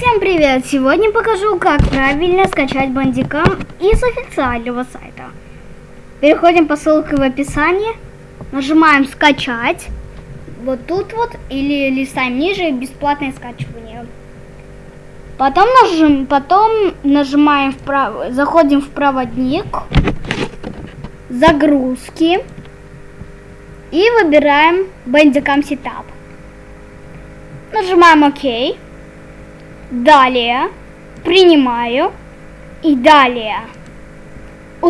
Всем привет! Сегодня покажу, как правильно скачать бандикам из официального сайта. Переходим по ссылке в описании, нажимаем скачать, вот тут вот, или листаем ниже, бесплатное скачивание. Потом, нажим, потом нажимаем вправо, заходим в проводник, загрузки и выбираем Bandicam Setup. Нажимаем ОК. Далее. Принимаю. И далее.